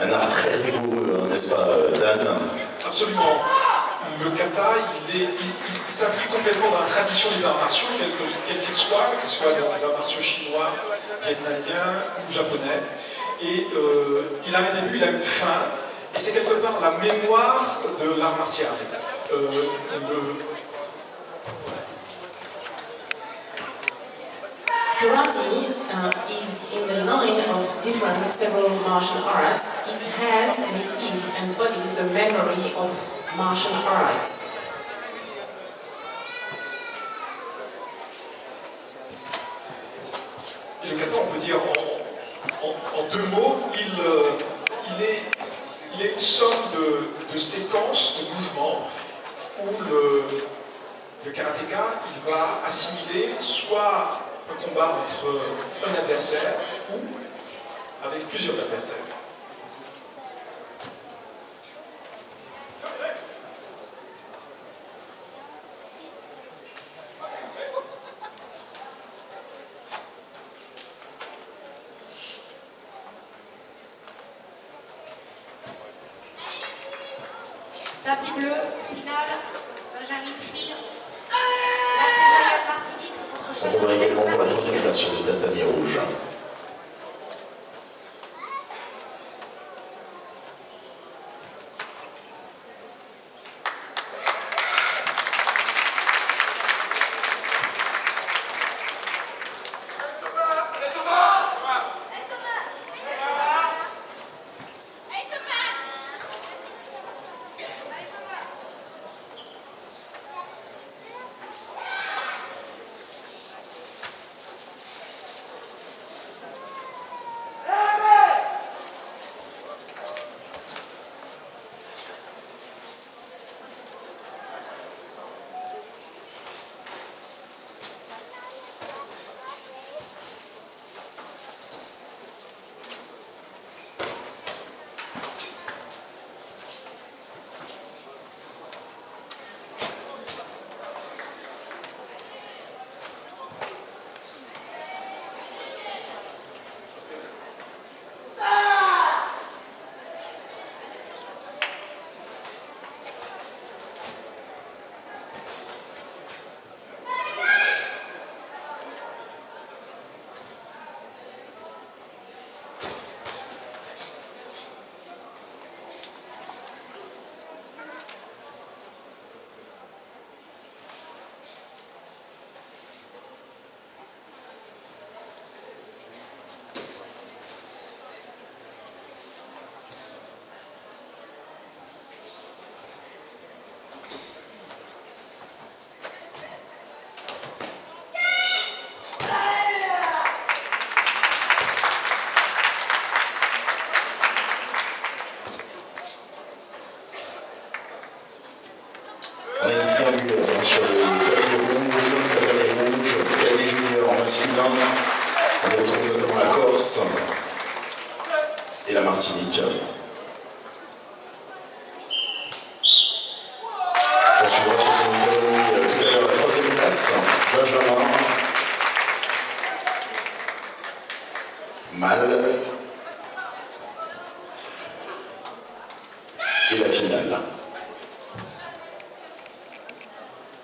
un art très rigoureux, hein, n'est-ce pas, Dan Absolument. Le kata, il, s'inscrit complètement dans la tradition des arts martiaux, quels que- quels qu'ils soient, qu'ils soient dans les arts martiaux chinois, vietnamiens ou japonais. Et euh, il a un début, il a une fin, et c'est quelque part la mémoire de l'art martial. Euh, Karate uh, is in the line of different several martial arts. It has and it is embodies the memory of martial arts. Et kata, on peut dire en, deux mots, il, euh, il est une somme de, de séquences, de mouvements, où le, le karatéka, il va assimiler soit un combat entre un adversaire ou avec plusieurs adversaires. Tapis bleu, voudrait également pour la de troisième place sur le tatami rouge. eu euh, sur les rouges, les rouges, cadets juniors masculins. On les retrouve notamment la Corse et la Martinique. Ça suivra sur son catégorie tout la troisième place, Benjamin. Mal. Et la finale.